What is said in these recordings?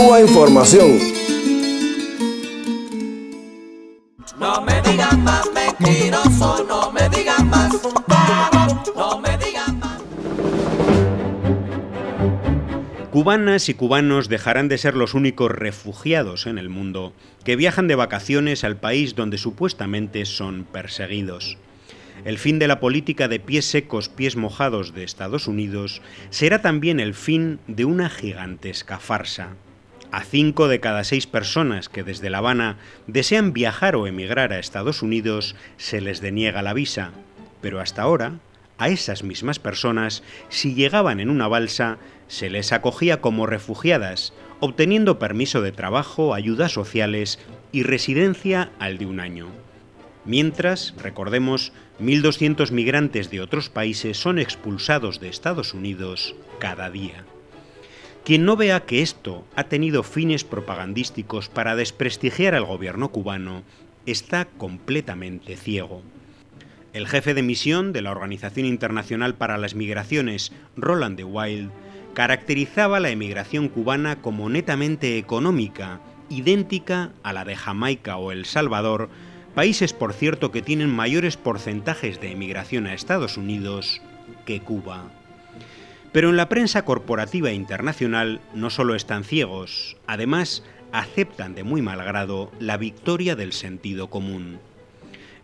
Cuba Información. No me digan más mentiroso, no me digan más, no me digan más. Cubanas y cubanos dejarán de ser los únicos refugiados en el mundo que viajan de vacaciones al país donde supuestamente son perseguidos. El fin de la política de pies secos, pies mojados de Estados Unidos será también el fin de una gigantesca farsa. A cinco de cada seis personas que desde La Habana desean viajar o emigrar a Estados Unidos se les deniega la visa, pero hasta ahora a esas mismas personas, si llegaban en una balsa, se les acogía como refugiadas, obteniendo permiso de trabajo, ayudas sociales y residencia al de un año. Mientras, recordemos, 1.200 migrantes de otros países son expulsados de Estados Unidos cada día. Quien no vea que esto ha tenido fines propagandísticos para desprestigiar al gobierno cubano está completamente ciego. El jefe de misión de la Organización Internacional para las Migraciones, Roland de Wild, caracterizaba la emigración cubana como netamente económica, idéntica a la de Jamaica o El Salvador, países por cierto que tienen mayores porcentajes de emigración a Estados Unidos que Cuba. Pero en la prensa corporativa internacional no solo están ciegos, además aceptan de muy mal grado la victoria del sentido común.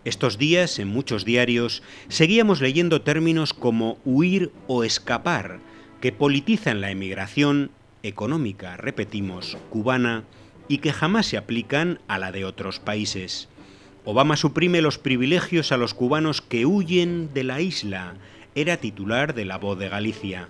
Estos días, en muchos diarios, seguíamos leyendo términos como huir o escapar, que politizan la emigración económica, repetimos, cubana, y que jamás se aplican a la de otros países. Obama suprime los privilegios a los cubanos que huyen de la isla. Era titular de La Voz de Galicia.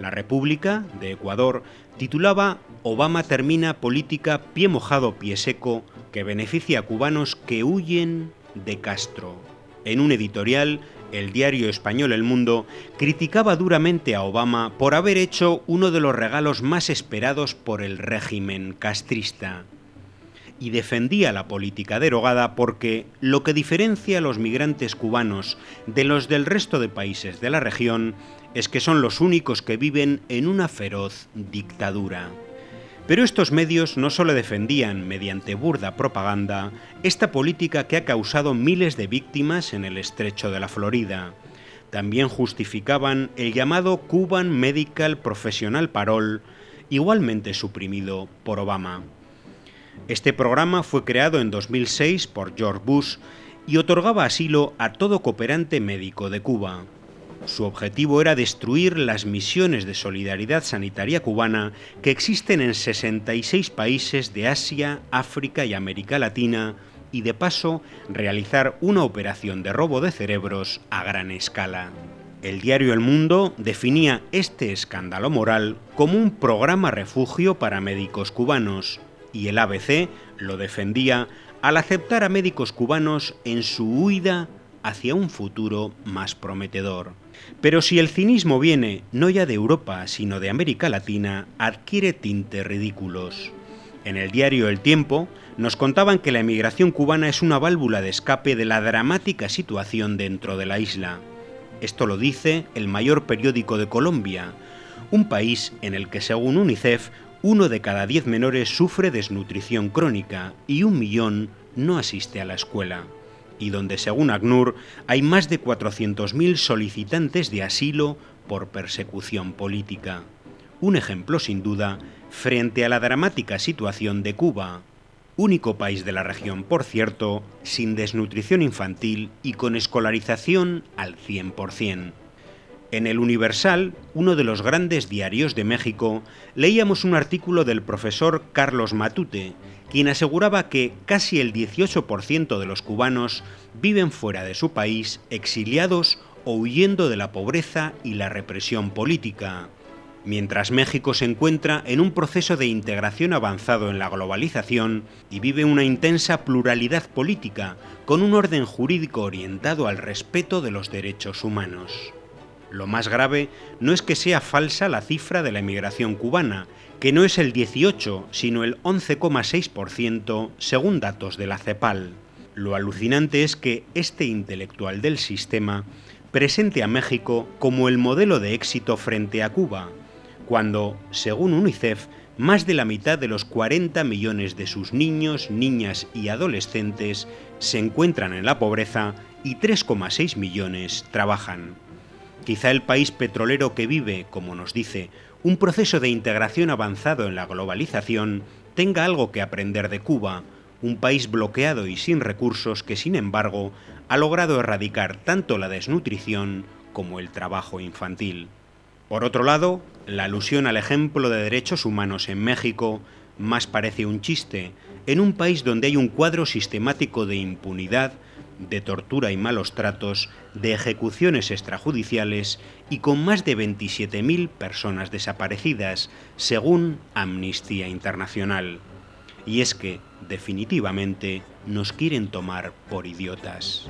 La República de Ecuador titulaba Obama termina política pie mojado, pie seco que beneficia a cubanos que huyen de Castro. En un editorial, el diario español El Mundo criticaba duramente a Obama por haber hecho uno de los regalos más esperados por el régimen castrista y defendía la política derogada porque lo que diferencia a los migrantes cubanos de los del resto de países de la región es que son los únicos que viven en una feroz dictadura. Pero estos medios no solo defendían, mediante burda propaganda, esta política que ha causado miles de víctimas en el estrecho de la Florida, también justificaban el llamado Cuban Medical Professional Parole, igualmente suprimido por Obama. Este programa fue creado en 2006 por George Bush y otorgaba asilo a todo cooperante médico de Cuba. Su objetivo era destruir las misiones de solidaridad sanitaria cubana que existen en 66 países de Asia, África y América Latina y de paso realizar una operación de robo de cerebros a gran escala. El diario El Mundo definía este escándalo moral como un programa refugio para médicos cubanos, y el ABC lo defendía al aceptar a médicos cubanos en su huida hacia un futuro más prometedor. Pero si el cinismo viene no ya de Europa, sino de América Latina, adquiere tintes ridículos. En el diario El Tiempo nos contaban que la emigración cubana es una válvula de escape de la dramática situación dentro de la isla. Esto lo dice el mayor periódico de Colombia, un país en el que según UNICEF uno de cada diez menores sufre desnutrición crónica y un millón no asiste a la escuela, y donde según ACNUR hay más de 400.000 solicitantes de asilo por persecución política. Un ejemplo sin duda frente a la dramática situación de Cuba, único país de la región, por cierto, sin desnutrición infantil y con escolarización al 100%. En el Universal, uno de los grandes diarios de México, leíamos un artículo del profesor Carlos Matute, quien aseguraba que casi el 18% de los cubanos viven fuera de su país, exiliados o huyendo de la pobreza y la represión política, mientras México se encuentra en un proceso de integración avanzado en la globalización y vive una intensa pluralidad política, con un orden jurídico orientado al respeto de los derechos humanos. Lo más grave no es que sea falsa la cifra de la emigración cubana, que no es el 18, sino el 11,6% según datos de la CEPAL. Lo alucinante es que este intelectual del sistema presente a México como el modelo de éxito frente a Cuba, cuando, según UNICEF, más de la mitad de los 40 millones de sus niños, niñas y adolescentes se encuentran en la pobreza y 3,6 millones trabajan. Quizá el país petrolero que vive, como nos dice, un proceso de integración avanzado en la globalización tenga algo que aprender de Cuba, un país bloqueado y sin recursos que, sin embargo, ha logrado erradicar tanto la desnutrición como el trabajo infantil. Por otro lado, la alusión al ejemplo de derechos humanos en México más parece un chiste, en un país donde hay un cuadro sistemático de impunidad, de tortura y malos tratos, de ejecuciones extrajudiciales y con más de 27.000 personas desaparecidas, según Amnistía Internacional. Y es que, definitivamente, nos quieren tomar por idiotas.